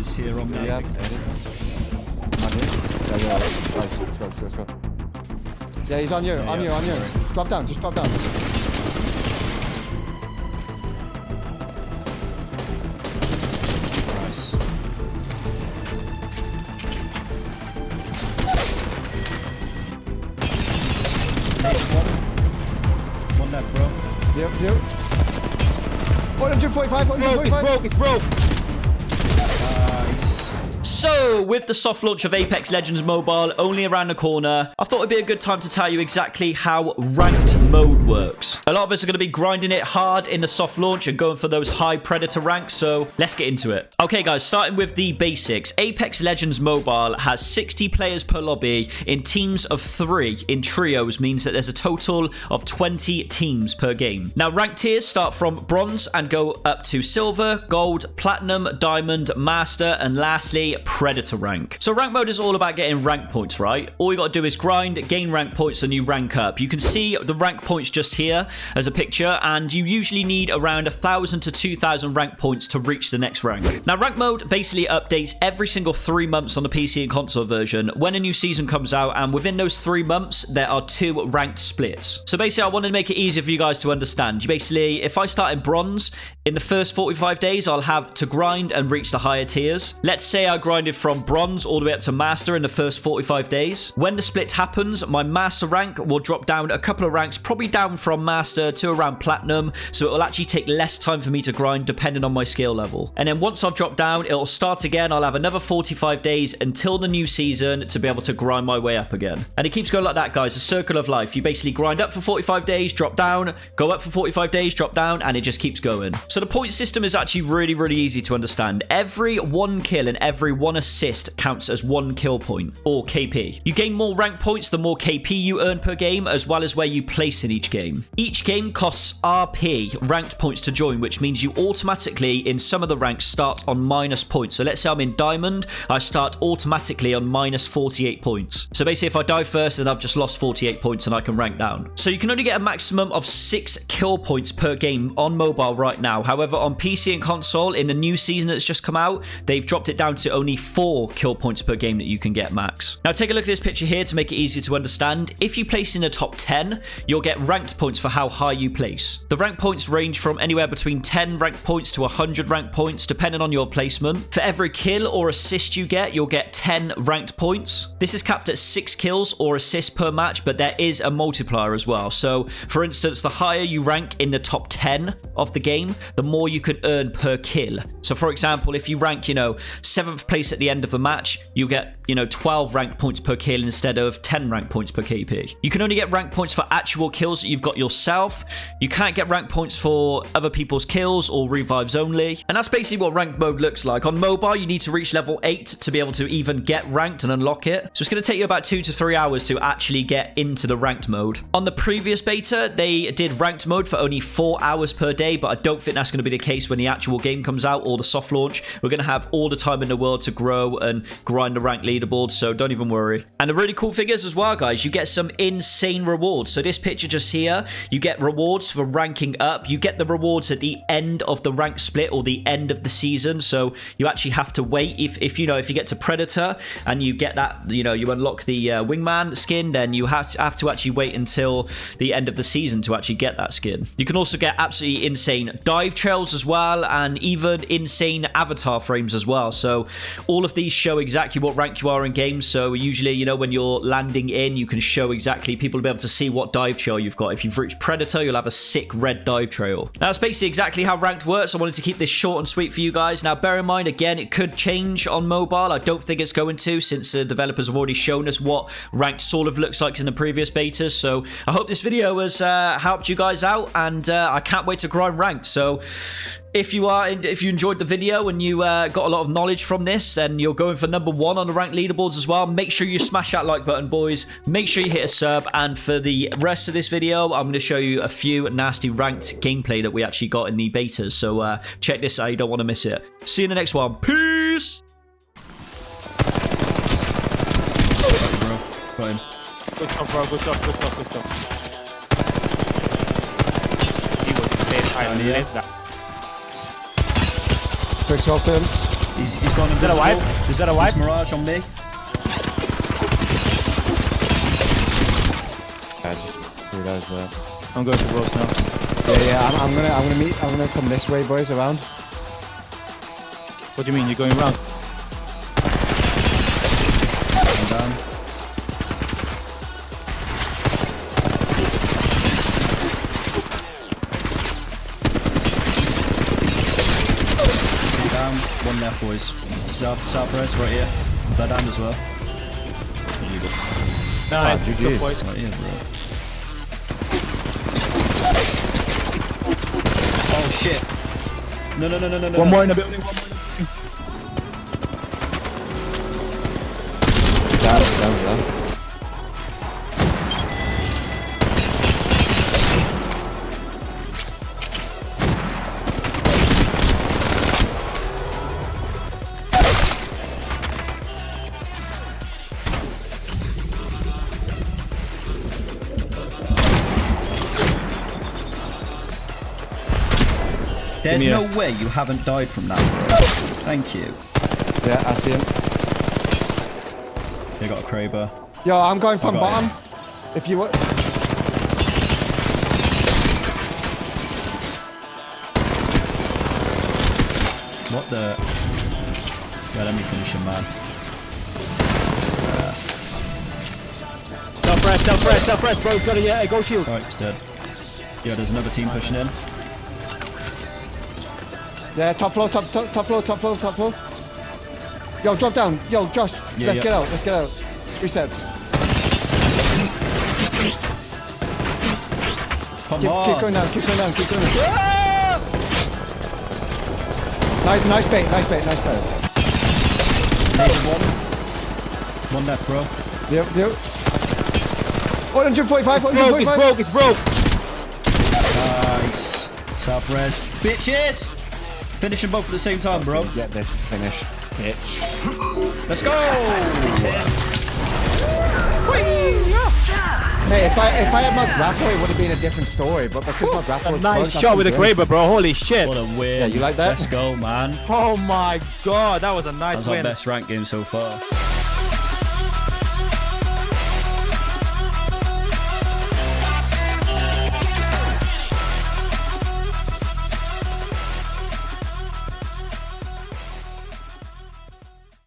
is here on me. Yeah, edit. On you. Yeah, yeah. Nice. Let's go, let's go, let's go. Yeah, he's on you, Yeah, on yeah. you, on you. Drop down, just drop down. Nice. One. One left, bro. Yep, yep. 145, Broke, it's broke, it's broke. So, with the soft launch of Apex Legends Mobile only around the corner, I thought it'd be a good time to tell you exactly how ranked mode works. A lot of us are going to be grinding it hard in the soft launch and going for those high predator ranks, so let's get into it. Okay, guys, starting with the basics. Apex Legends Mobile has 60 players per lobby in teams of three. In trios means that there's a total of 20 teams per game. Now, rank tiers start from bronze and go up to silver, gold, platinum, diamond, master, and lastly, predator rank. So rank mode is all about getting rank points, right? All you got to do is grind, gain rank points, and you rank up. You can see the rank points just here as a picture, and you usually need around 1,000 to 2,000 rank points to reach the next rank. Now, rank mode basically updates every single three months on the PC and console version when a new season comes out, and within those three months, there are two ranked splits. So basically, I wanted to make it easier for you guys to understand. You basically, if I start in bronze, in the first 45 days, I'll have to grind and reach the higher tiers. Let's say I grinded from bronze all the way up to master in the first 45 days. When the split happens, my master rank will drop down a couple of ranks, probably down from master to around platinum. So it will actually take less time for me to grind depending on my skill level. And then once I've dropped down, it'll start again. I'll have another 45 days until the new season to be able to grind my way up again. And it keeps going like that, guys. A circle of life. You basically grind up for 45 days, drop down, go up for 45 days, drop down, and it just keeps going. So the point system is actually really, really easy to understand. Every one kill and every one assist counts as one kill point, or KP. You gain more rank points the more KP you earn per game, as well as where you place in each game. Each game costs RP, ranked points to join, which means you automatically, in some of the ranks, start on minus points. So let's say I'm in Diamond, I start automatically on minus 48 points. So basically, if I die first, then I've just lost 48 points and I can rank down. So you can only get a maximum of six kill points per game on mobile right now. However, on PC and console, in the new season that's just come out, they've dropped it down to only four kill points per game that you can get max. Now, take a look at this picture here to make it easier to understand. If you place in the top 10, you'll get ranked points for how high you place. The rank points range from anywhere between 10 rank points to 100 rank points, depending on your placement. For every kill or assist you get, you'll get 10 ranked points. This is capped at 6 kills or assists per match, but there is a multiplier as well. So, for instance, the higher you rank in the top 10 of the game, the more you can earn per kill. So, for example, if you rank, you know, 7th place at the end of the match, you get, you know, 12 rank points per kill instead of 10 rank points per KP. You can only get rank points for actual kills that you've got yourself. You can't get rank points for other people's kills or revives only. And that's basically what ranked mode looks like. On mobile, you need to reach level 8 to be able to even get ranked and unlock it. So it's going to take you about 2 to 3 hours to actually get into the ranked mode. On the previous beta, they did ranked mode for only 4 hours per day, but I don't think that's going to be the case when the actual game comes out or the soft launch. We're going to have all the time in the world to grow and grind the rank leaderboard, so don't even worry. And the really cool thing is as well, guys, you get some insane rewards. So this picture just here, you get rewards for ranking up. You get the rewards at the end of the rank split or the end of the season. So you actually have to wait. If, if you know, if you get to Predator and you get that, you know, you unlock the uh, Wingman skin, then you have to, have to actually wait until the end of the season to actually get that skin. You can also get absolutely insane dive trails as well, and even insane avatar frames as well. So all of these show exactly what rank you are in games. So usually, you know, when you're landing in, you can show exactly, people will be able to see what dive trail you've got. If you've reached Predator, you'll have a sick red dive trail. Now, that's basically exactly how ranked works. I wanted to keep this short and sweet for you guys. Now, bear in mind, again, it could change on mobile. I don't think it's going to, since the developers have already shown us what ranked sort of looks like in the previous betas. So I hope this video has uh, helped you guys out, and uh, I can't wait to grind ranked. So if you are if you enjoyed the video and you uh, got a lot of knowledge from this then you're going for number one on the ranked leaderboards as well make sure you smash that like button boys make sure you hit a sub and for the rest of this video i'm going to show you a few nasty ranked gameplay that we actually got in the betas so uh, check this out you don't want to miss it see you in the next one peace Bro. Good stuff, bro. Good stuff, good stuff, good stuff. He was dead high. Down here. That. Quick swap him. He's, he's gone that a wipe? Is that a wipe? There's Mirage on me. Yeah, just realize that. I'm going to roast now. Yeah, yeah. I'm, I'm gonna, I'm gonna meet. I'm gonna come this way, boys. Around. What do you mean? You're going round? Down, left, boys. South, south rest, right here. They're down as well. There you go. Nice. Ah, GG's. Good boys. Right here, bro. Oh shit! No, no, no, no, no, no. One no. more in the building. One more. There's Give me no way you haven't died from that. Thank you. Yeah, I see him. They got a Kraber. Yo, I'm going from I got bottom. If you want. What the? Yeah, let me finish him, man. Self press, self press, self press, bro. He's Got a uh, yeah, go shield. Alright, he's dead. Yeah, there's another team pushing in. Yeah, top floor, top, top, top floor, top floor, top floor. Yo, drop down. Yo, Josh, Yeah, let's yeah. get out. Let's get out. Reset. Come Keep, on! keep going down. Keep going down. Keep going down. Nice, nice bait. Nice bait. Nice bait. One. One left, bro. Yep, yep. 145, Broke, it's broke, it's broke. Nice. South res. Bitches! Finish them both at the same time, bro. Get this finish, bitch. Let's go! Hey, if I if I had my grapple, it would have been a different story. But because my grapple was Nice closed, shot with a couldn't do Kraber, bro. Holy shit. What a win. Yeah, you like that? Let's go, man. Oh my god, that was a nice That's our win. best rank game so far.